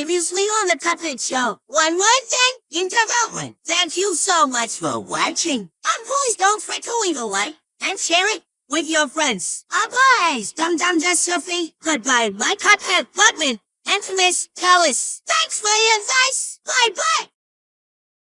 Previously on the Cuphead Show, one more thing in. Thank you so much for watching. And please don't forget to leave a like and share it with your friends. Bye, Dum Dum Just Sophie. Goodbye, my Cuphead budman. and Miss Tellis. Thanks for your advice.